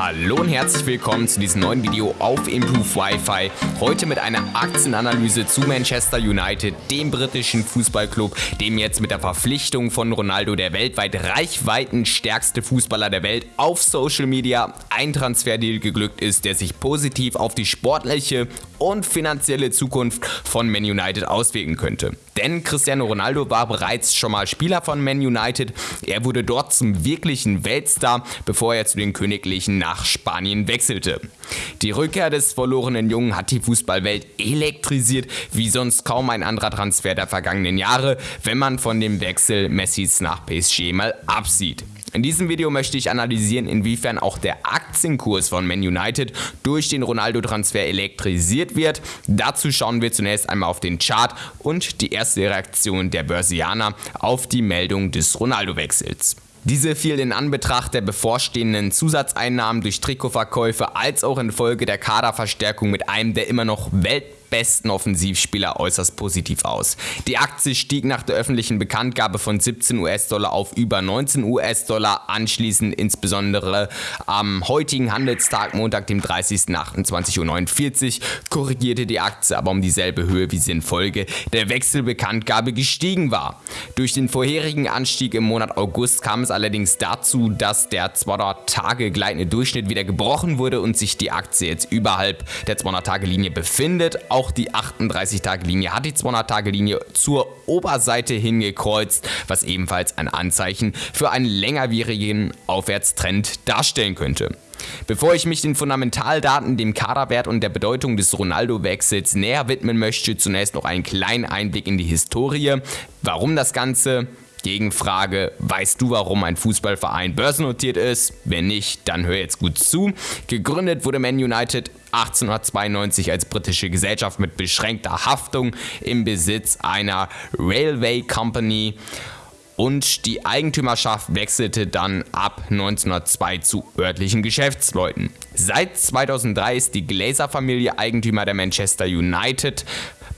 Hallo und herzlich willkommen zu diesem neuen Video auf Improve Wi-Fi. Heute mit einer Aktienanalyse zu Manchester United, dem britischen Fußballclub, dem jetzt mit der Verpflichtung von Ronaldo der weltweit reichweitenstärkste Fußballer der Welt auf Social Media ein Transferdeal geglückt ist, der sich positiv auf die sportliche und finanzielle Zukunft von Man United auswirken könnte. Denn Cristiano Ronaldo war bereits schon mal Spieler von Man United. Er wurde dort zum wirklichen Weltstar, bevor er zu den Königlichen nach Spanien wechselte. Die Rückkehr des verlorenen Jungen hat die Fußballwelt elektrisiert, wie sonst kaum ein anderer Transfer der vergangenen Jahre, wenn man von dem Wechsel Messis nach PSG mal absieht. In diesem Video möchte ich analysieren, inwiefern auch der Aktienkurs von Man United durch den Ronaldo-Transfer elektrisiert wird. Dazu schauen wir zunächst einmal auf den Chart und die erste Reaktion der Börsianer auf die Meldung des Ronaldo-Wechsels. Diese fiel in Anbetracht der bevorstehenden Zusatzeinnahmen durch Trikotverkäufe als auch infolge der Kaderverstärkung mit einem der immer noch Welt besten Offensivspieler äußerst positiv aus. Die Aktie stieg nach der öffentlichen Bekanntgabe von 17 US-Dollar auf über 19 US-Dollar, anschließend insbesondere am heutigen Handelstag, Montag, dem 30.28.49 Uhr, korrigierte die Aktie aber um dieselbe Höhe, wie sie in Folge der Wechselbekanntgabe gestiegen war. Durch den vorherigen Anstieg im Monat August kam es allerdings dazu, dass der 200 Tage gleitende Durchschnitt wieder gebrochen wurde und sich die Aktie jetzt überhalb der 200 Tage Linie befindet. Auch die 38-Tage-Linie hat die 200-Tage-Linie zur Oberseite hingekreuzt, was ebenfalls ein Anzeichen für einen längerwierigen Aufwärtstrend darstellen könnte. Bevor ich mich den Fundamentaldaten, dem Kaderwert und der Bedeutung des Ronaldo-Wechsels näher widmen möchte, zunächst noch einen kleinen Einblick in die Historie. Warum das Ganze? Gegenfrage, weißt du, warum ein Fußballverein börsennotiert ist? Wenn nicht, dann hör jetzt gut zu. Gegründet wurde Man United 1892 als britische Gesellschaft mit beschränkter Haftung im Besitz einer Railway Company und die Eigentümerschaft wechselte dann ab 1902 zu örtlichen Geschäftsleuten. Seit 2003 ist die Glazer-Familie Eigentümer der Manchester United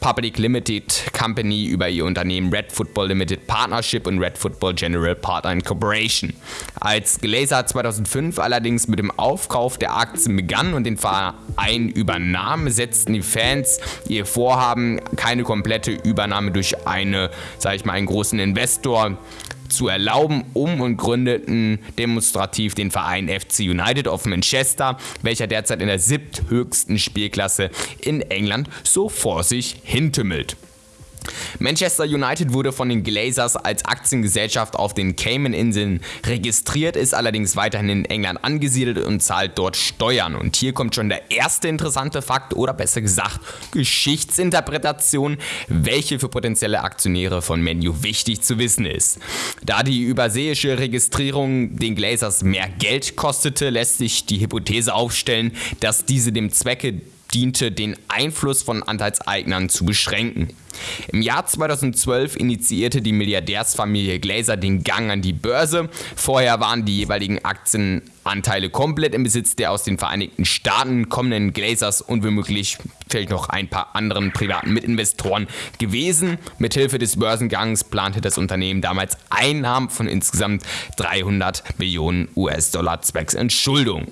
Public Limited Company über ihr Unternehmen Red Football Limited Partnership und Red Football General Partner Corporation. Als Glazer 2005 allerdings mit dem Aufkauf der Aktien begann und den Verein übernahm, setzten die Fans ihr Vorhaben, keine komplette Übernahme durch eine, sag ich mal, einen großen Investor zu erlauben, um und gründeten demonstrativ den Verein FC United of Manchester, welcher derzeit in der siebthöchsten Spielklasse in England so vor sich hintümmelt. Manchester United wurde von den Glazers als Aktiengesellschaft auf den Cayman-Inseln registriert, ist allerdings weiterhin in England angesiedelt und zahlt dort Steuern. Und hier kommt schon der erste interessante Fakt oder besser gesagt Geschichtsinterpretation, welche für potenzielle Aktionäre von Menu wichtig zu wissen ist. Da die überseeische Registrierung den Glazers mehr Geld kostete, lässt sich die Hypothese aufstellen, dass diese dem Zwecke diente, den Einfluss von Anteilseignern zu beschränken. Im Jahr 2012 initiierte die Milliardärsfamilie Glazer den Gang an die Börse. Vorher waren die jeweiligen Aktienanteile komplett im Besitz der aus den Vereinigten Staaten kommenden Glazers und womöglich vielleicht noch ein paar anderen privaten Mitinvestoren gewesen. Mithilfe des Börsengangs plante das Unternehmen damals Einnahmen von insgesamt 300 Millionen US-Dollar zwecks Entschuldung.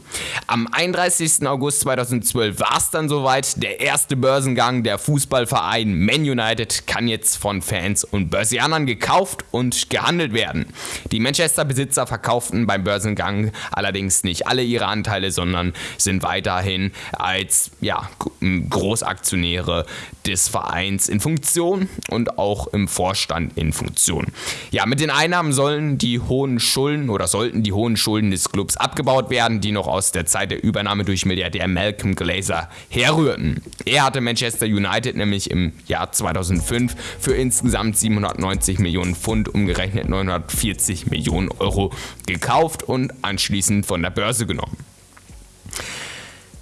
Am 31. August 2012 war es dann soweit. Der erste Börsengang der Fußballverein Man United kann jetzt von Fans und Börsianern gekauft und gehandelt werden. Die Manchester-Besitzer verkauften beim Börsengang allerdings nicht alle ihre Anteile, sondern sind weiterhin als ja, Großaktionäre des Vereins in Funktion und auch im Vorstand in Funktion. Ja, mit den Einnahmen sollen die hohen Schulden oder sollten die hohen Schulden des Clubs abgebaut werden, die noch aus der Zeit der Übernahme durch Milliardär Malcolm Glazer herrührten. Er hatte Manchester United nämlich im Jahr 2005 für insgesamt 790 Millionen Pfund, umgerechnet 940 Millionen Euro gekauft und anschließend von der Börse genommen.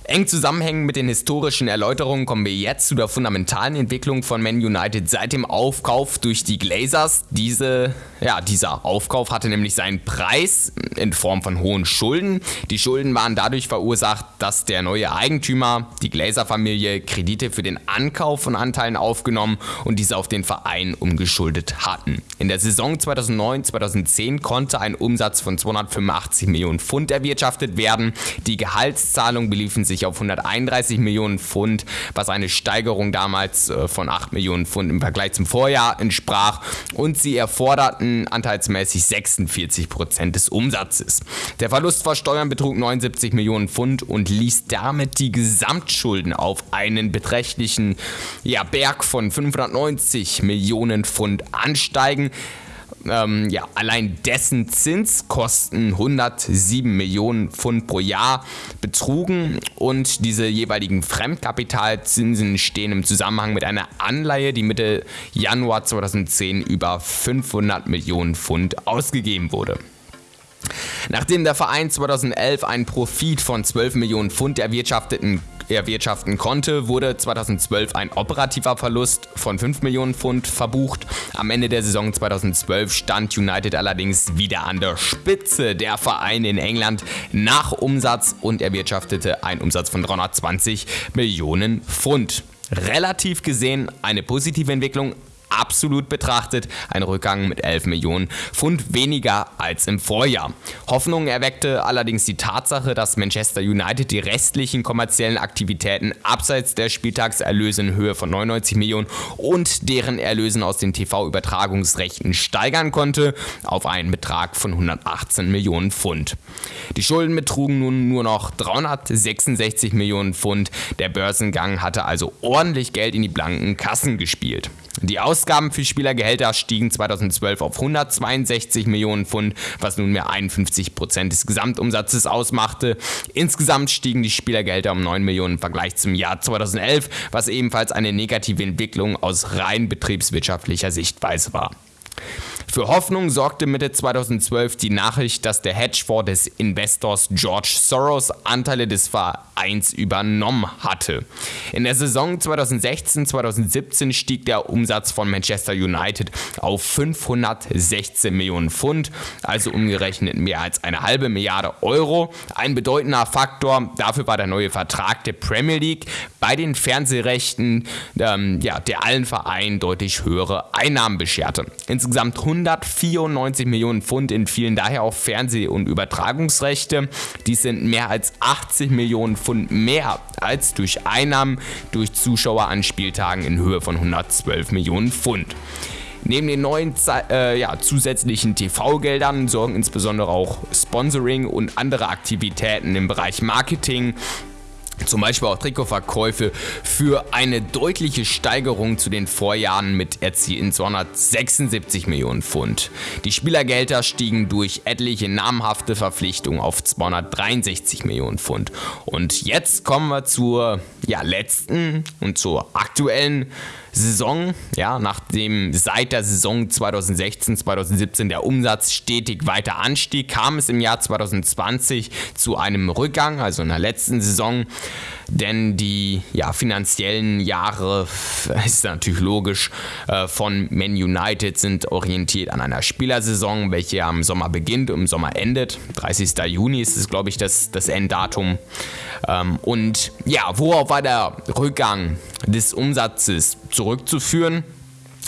Eng zusammenhängend mit den historischen Erläuterungen kommen wir jetzt zu der fundamentalen Entwicklung von Man United seit dem Aufkauf durch die Glazers. Diese, ja, dieser Aufkauf hatte nämlich seinen Preis in Form von hohen Schulden. Die Schulden waren dadurch verursacht, dass der neue Eigentümer, die Glazer-Familie, Kredite für den Ankauf von Anteilen aufgenommen und diese auf den Verein umgeschuldet hatten. In der Saison 2009-2010 konnte ein Umsatz von 285 Millionen Pfund erwirtschaftet werden. Die Gehaltszahlungen beliefen sich sich auf 131 Millionen Pfund, was eine Steigerung damals äh, von 8 Millionen Pfund im Vergleich zum Vorjahr entsprach und sie erforderten anteilsmäßig 46 Prozent des Umsatzes. Der Verlust vor Steuern betrug 79 Millionen Pfund und ließ damit die Gesamtschulden auf einen beträchtlichen ja, Berg von 590 Millionen Pfund ansteigen ähm, ja, allein dessen Zinskosten 107 Millionen Pfund pro Jahr betrugen und diese jeweiligen Fremdkapitalzinsen stehen im Zusammenhang mit einer Anleihe, die Mitte Januar 2010 über 500 Millionen Pfund ausgegeben wurde. Nachdem der Verein 2011 einen Profit von 12 Millionen Pfund erwirtschafteten erwirtschaften konnte, wurde 2012 ein operativer Verlust von 5 Millionen Pfund verbucht. Am Ende der Saison 2012 stand United allerdings wieder an der Spitze der Vereine in England nach Umsatz und erwirtschaftete einen Umsatz von 320 Millionen Pfund. Relativ gesehen eine positive Entwicklung, absolut betrachtet ein Rückgang mit 11 Millionen Pfund weniger als im Vorjahr. Hoffnung erweckte allerdings die Tatsache, dass Manchester United die restlichen kommerziellen Aktivitäten abseits der Spieltagserlöse in Höhe von 99 Millionen und deren Erlösen aus den TV-Übertragungsrechten steigern konnte auf einen Betrag von 118 Millionen Pfund. Die Schulden betrugen nun nur noch 366 Millionen Pfund. Der Börsengang hatte also ordentlich Geld in die blanken Kassen gespielt. Die Ausgaben für Spielergehälter stiegen 2012 auf 162 Millionen Pfund, was nunmehr 51 Prozent des Gesamtumsatzes ausmachte. Insgesamt stiegen die Spielergehälter um 9 Millionen im Vergleich zum Jahr 2011, was ebenfalls eine negative Entwicklung aus rein betriebswirtschaftlicher Sichtweise war. Für Hoffnung sorgte Mitte 2012 die Nachricht, dass der Hedgefonds des Investors George Soros Anteile des Vereins übernommen hatte. In der Saison 2016-2017 stieg der Umsatz von Manchester United auf 516 Millionen Pfund, also umgerechnet mehr als eine halbe Milliarde Euro. Ein bedeutender Faktor dafür war der neue Vertrag der Premier League bei den Fernsehrechten, ähm, ja, der allen Vereinen deutlich höhere Einnahmen bescherte. Insgesamt 100 194 Millionen Pfund entfielen daher auf Fernseh- und Übertragungsrechte. Dies sind mehr als 80 Millionen Pfund mehr als durch Einnahmen durch Zuschauer an Spieltagen in Höhe von 112 Millionen Pfund. Neben den neuen äh, ja, zusätzlichen TV-Geldern sorgen insbesondere auch Sponsoring und andere Aktivitäten im Bereich Marketing zum Beispiel auch Trikotverkäufe für eine deutliche Steigerung zu den Vorjahren mit erzielten 276 Millionen Pfund. Die Spielergelder stiegen durch etliche namhafte Verpflichtungen auf 263 Millionen Pfund. Und jetzt kommen wir zur ja, letzten und zur aktuellen Saison, ja, nachdem seit der Saison 2016, 2017 der Umsatz stetig weiter anstieg, kam es im Jahr 2020 zu einem Rückgang, also in der letzten Saison, denn die ja, finanziellen Jahre, ist natürlich logisch, äh, von Man United sind orientiert an einer Spielersaison, welche am Sommer beginnt und im Sommer endet. 30. Juni ist es, glaube ich, das, das Enddatum. Ähm, und ja, worauf war der Rückgang des Umsatzes zurückzuführen?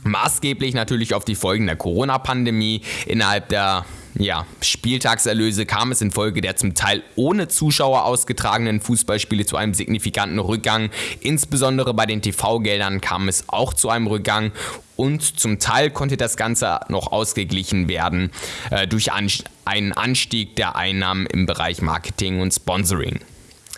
Maßgeblich natürlich auf die Folgen der Corona-Pandemie. Innerhalb der ja, Spieltagserlöse kam es infolge der zum Teil ohne Zuschauer ausgetragenen Fußballspiele zu einem signifikanten Rückgang. Insbesondere bei den TV-Geldern kam es auch zu einem Rückgang und zum Teil konnte das Ganze noch ausgeglichen werden äh, durch an einen Anstieg der Einnahmen im Bereich Marketing und Sponsoring.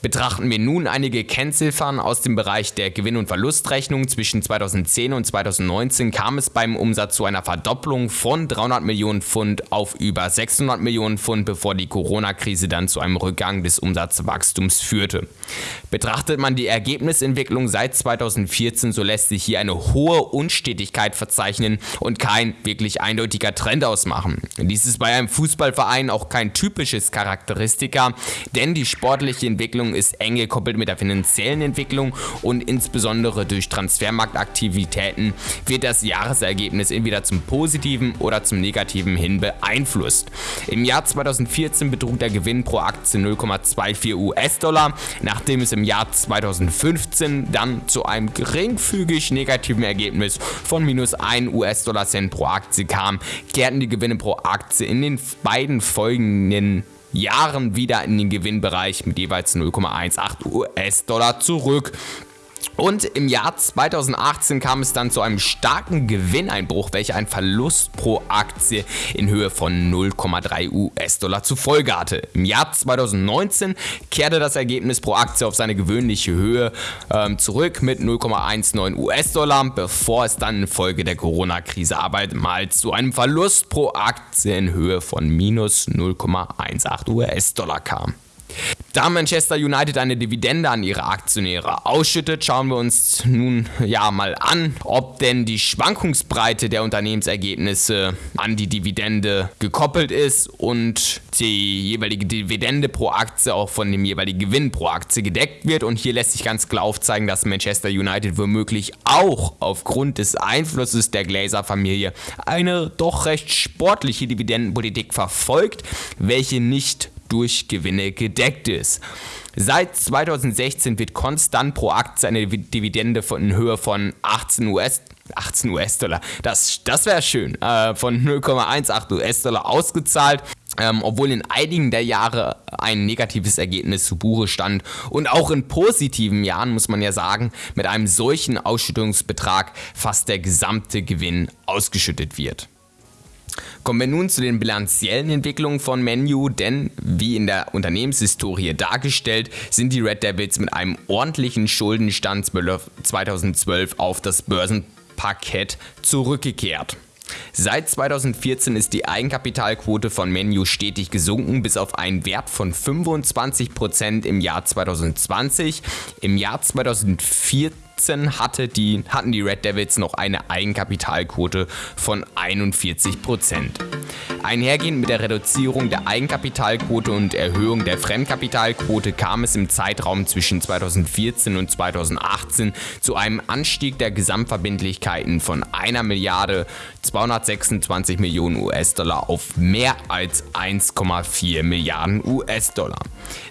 Betrachten wir nun einige Kennziffern aus dem Bereich der Gewinn- und Verlustrechnung. Zwischen 2010 und 2019 kam es beim Umsatz zu einer Verdopplung von 300 Millionen Pfund auf über 600 Millionen Pfund, bevor die Corona-Krise dann zu einem Rückgang des Umsatzwachstums führte. Betrachtet man die Ergebnisentwicklung seit 2014, so lässt sich hier eine hohe Unstetigkeit verzeichnen und kein wirklich eindeutiger Trend ausmachen. Dies ist bei einem Fußballverein auch kein typisches Charakteristika, denn die sportliche Entwicklung Entwicklung ist eng gekoppelt mit der finanziellen Entwicklung und insbesondere durch Transfermarktaktivitäten wird das Jahresergebnis entweder zum positiven oder zum negativen hin beeinflusst. Im Jahr 2014 betrug der Gewinn pro Aktie 0,24 US-Dollar, nachdem es im Jahr 2015 dann zu einem geringfügig negativen Ergebnis von minus 1 US-Dollar-Cent pro Aktie kam, kehrten die Gewinne pro Aktie in den beiden folgenden Jahren wieder in den Gewinnbereich mit jeweils 0,18 US-Dollar zurück. Und im Jahr 2018 kam es dann zu einem starken Gewinneinbruch, welcher einen Verlust pro Aktie in Höhe von 0,3 US-Dollar zur Folge hatte. Im Jahr 2019 kehrte das Ergebnis pro Aktie auf seine gewöhnliche Höhe ähm, zurück mit 0,19 US-Dollar, bevor es dann infolge der Corona-Krise abermals zu einem Verlust pro Aktie in Höhe von minus 0,18 US-Dollar kam. Da Manchester United eine Dividende an ihre Aktionäre ausschüttet, schauen wir uns nun ja mal an, ob denn die Schwankungsbreite der Unternehmensergebnisse an die Dividende gekoppelt ist und die jeweilige Dividende pro Aktie auch von dem jeweiligen Gewinn pro Aktie gedeckt wird. Und hier lässt sich ganz klar aufzeigen, dass Manchester United womöglich auch aufgrund des Einflusses der Glazer-Familie eine doch recht sportliche Dividendenpolitik verfolgt, welche nicht durch Gewinne gedeckt ist. Seit 2016 wird konstant pro Aktie eine Dividende von in Höhe von 18 US 18 US-Dollar, das, das wäre schön, äh, von 0,18 US-Dollar ausgezahlt. Ähm, obwohl in einigen der Jahre ein negatives Ergebnis zu Buche stand und auch in positiven Jahren, muss man ja sagen, mit einem solchen Ausschüttungsbetrag fast der gesamte Gewinn ausgeschüttet wird. Kommen wir nun zu den bilanziellen Entwicklungen von Menu, denn wie in der Unternehmenshistorie dargestellt, sind die Red Devils mit einem ordentlichen Schuldenstand 2012 auf das Börsenparkett zurückgekehrt. Seit 2014 ist die Eigenkapitalquote von Menu stetig gesunken bis auf einen Wert von 25% im Jahr 2020. Im Jahr 2014 2017 hatte die, hatten die Red Devils noch eine Eigenkapitalquote von 41% Einhergehend mit der Reduzierung der Eigenkapitalquote und Erhöhung der Fremdkapitalquote kam es im Zeitraum zwischen 2014 und 2018 zu einem Anstieg der Gesamtverbindlichkeiten von 1 Milliarde 226 Millionen US-Dollar auf mehr als 1,4 Milliarden US-Dollar.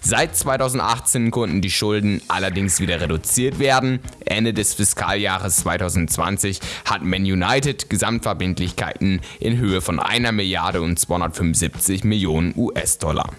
Seit 2018 konnten die Schulden allerdings wieder reduziert werden. Ende des Fiskaljahres 2020 hat Man United Gesamtverbindlichkeiten in Höhe von 1 Milliarde und 275 Millionen US-Dollar.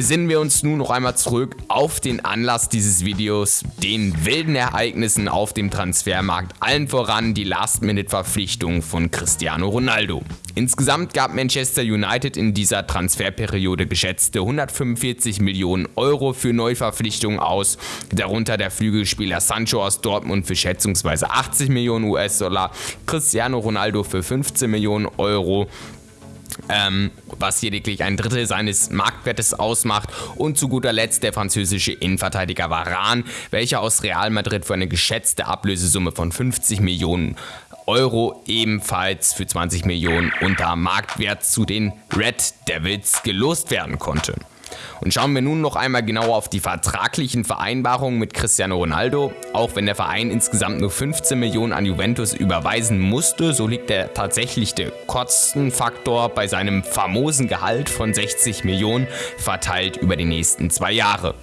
Besinnen wir uns nun noch einmal zurück auf den Anlass dieses Videos, den wilden Ereignissen auf dem Transfermarkt, allen voran die Last-Minute-Verpflichtung von Cristiano Ronaldo. Insgesamt gab Manchester United in dieser Transferperiode geschätzte 145 Millionen Euro für Neuverpflichtungen aus, darunter der Flügelspieler Sancho aus Dortmund für schätzungsweise 80 Millionen US-Dollar, Cristiano Ronaldo für 15 Millionen Euro, ähm, was lediglich ein Drittel seines Marktwertes ausmacht und zu guter Letzt der französische Innenverteidiger Varane, welcher aus Real Madrid für eine geschätzte Ablösesumme von 50 Millionen Euro ebenfalls für 20 Millionen unter Marktwert zu den Red Devils gelost werden konnte. Und schauen wir nun noch einmal genauer auf die vertraglichen Vereinbarungen mit Cristiano Ronaldo. Auch wenn der Verein insgesamt nur 15 Millionen an Juventus überweisen musste, so liegt der tatsächliche Kostenfaktor bei seinem famosen Gehalt von 60 Millionen verteilt über die nächsten zwei Jahre.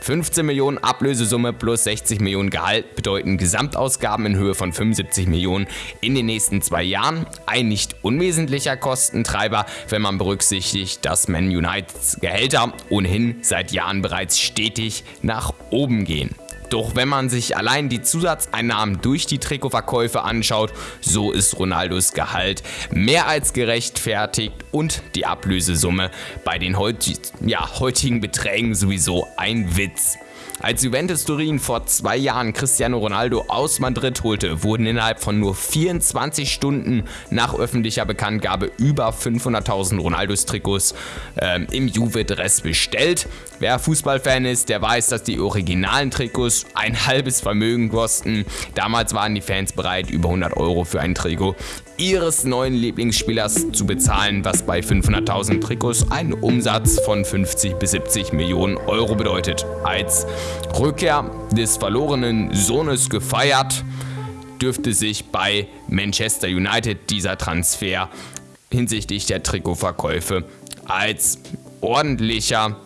15 Millionen Ablösesumme plus 60 Millionen Gehalt bedeuten Gesamtausgaben in Höhe von 75 Millionen in den nächsten zwei Jahren. Ein nicht unwesentlicher Kostentreiber, wenn man berücksichtigt, dass Man Uniteds Gehälter ohnehin seit Jahren bereits stetig nach oben gehen. Doch wenn man sich allein die Zusatzeinnahmen durch die Trikotverkäufe anschaut, so ist Ronaldos Gehalt mehr als gerechtfertigt und die Ablösesumme bei den heutigen Beträgen sowieso ein Witz. Als Juventus Turin vor zwei Jahren Cristiano Ronaldo aus Madrid holte, wurden innerhalb von nur 24 Stunden nach öffentlicher Bekanntgabe über 500.000 Ronaldos-Trikots äh, im Juve-Dress bestellt. Wer Fußballfan ist, der weiß, dass die originalen Trikots ein halbes Vermögen kosten. Damals waren die Fans bereit, über 100 Euro für ein Trikot ihres neuen Lieblingsspielers zu bezahlen, was bei 500.000 Trikots einen Umsatz von 50 bis 70 Millionen Euro bedeutet. Als Rückkehr des verlorenen Sohnes gefeiert, dürfte sich bei Manchester United dieser Transfer hinsichtlich der Trikotverkäufe als ordentlicher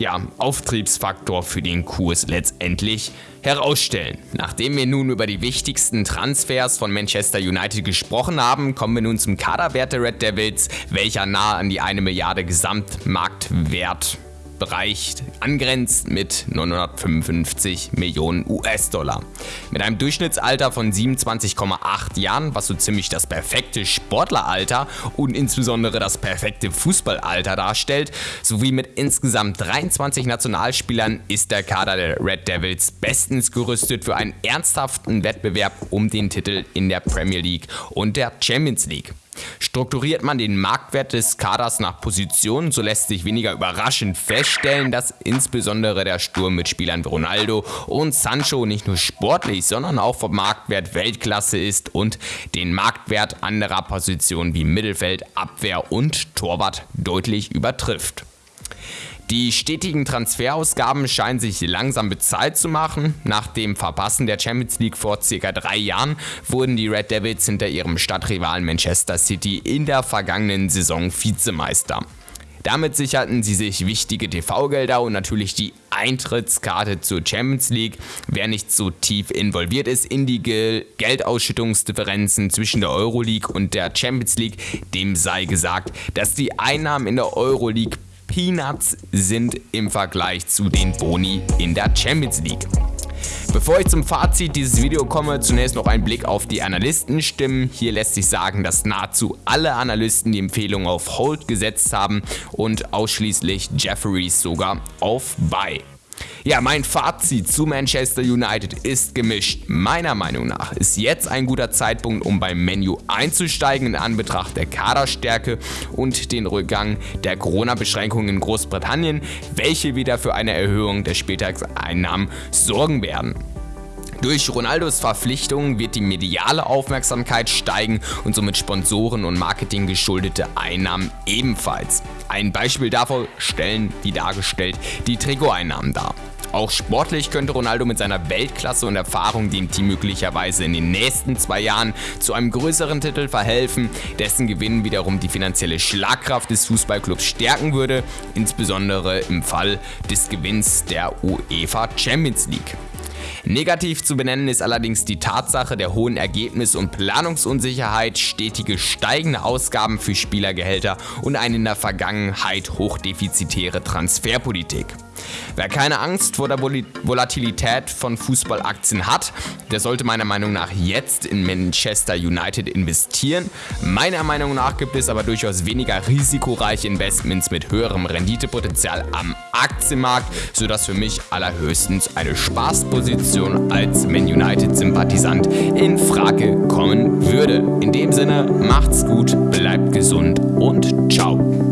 ja, Auftriebsfaktor für den Kurs letztendlich herausstellen. Nachdem wir nun über die wichtigsten Transfers von Manchester United gesprochen haben, kommen wir nun zum Kaderwert der Red Devils, welcher nahe an die 1 Milliarde Gesamtmarktwert Bereich angrenzt mit 955 Millionen US-Dollar. Mit einem Durchschnittsalter von 27,8 Jahren, was so ziemlich das perfekte Sportleralter und insbesondere das perfekte Fußballalter darstellt, sowie mit insgesamt 23 Nationalspielern ist der Kader der Red Devils bestens gerüstet für einen ernsthaften Wettbewerb um den Titel in der Premier League und der Champions League. Strukturiert man den Marktwert des Kaders nach Position, so lässt sich weniger überraschend feststellen, dass insbesondere der Sturm mit Spielern wie Ronaldo und Sancho nicht nur sportlich, sondern auch vom Marktwert Weltklasse ist und den Marktwert anderer Positionen wie Mittelfeld, Abwehr und Torwart deutlich übertrifft. Die stetigen Transferausgaben scheinen sich langsam bezahlt zu machen. Nach dem Verpassen der Champions League vor circa drei Jahren wurden die Red Devils hinter ihrem Stadtrivalen Manchester City in der vergangenen Saison Vizemeister. Damit sicherten sie sich wichtige TV-Gelder und natürlich die Eintrittskarte zur Champions League. Wer nicht so tief involviert ist in die Geldausschüttungsdifferenzen zwischen der Euroleague und der Champions League, dem sei gesagt, dass die Einnahmen in der Euroleague Peanuts sind im Vergleich zu den Boni in der Champions League. Bevor ich zum Fazit dieses Videos komme, zunächst noch ein Blick auf die Analystenstimmen. Hier lässt sich sagen, dass nahezu alle Analysten die Empfehlung auf Hold gesetzt haben und ausschließlich Jefferies sogar auf Buy. Ja, mein Fazit zu Manchester United ist gemischt. Meiner Meinung nach ist jetzt ein guter Zeitpunkt, um beim Menu einzusteigen in Anbetracht der Kaderstärke und den Rückgang der Corona-Beschränkungen in Großbritannien, welche wieder für eine Erhöhung der Spieltagseinnahmen sorgen werden. Durch Ronaldos Verpflichtung wird die mediale Aufmerksamkeit steigen und somit Sponsoren und Marketing geschuldete Einnahmen ebenfalls. Ein Beispiel davon stellen, wie dargestellt, die Trikoteinnahmen dar. Auch sportlich könnte Ronaldo mit seiner Weltklasse und Erfahrung dem Team möglicherweise in den nächsten zwei Jahren zu einem größeren Titel verhelfen, dessen Gewinn wiederum die finanzielle Schlagkraft des Fußballclubs stärken würde, insbesondere im Fall des Gewinns der UEFA Champions League. Negativ zu benennen ist allerdings die Tatsache der hohen Ergebnis- und Planungsunsicherheit, stetige steigende Ausgaben für Spielergehälter und eine in der Vergangenheit hochdefizitäre Transferpolitik. Wer keine Angst vor der Volatilität von Fußballaktien hat, der sollte meiner Meinung nach jetzt in Manchester United investieren. Meiner Meinung nach gibt es aber durchaus weniger risikoreiche Investments mit höherem Renditepotenzial am Aktienmarkt, sodass für mich allerhöchstens eine Spaßposition als Man United-Sympathisant in Frage kommen würde. In dem Sinne, macht's gut, bleibt gesund und ciao.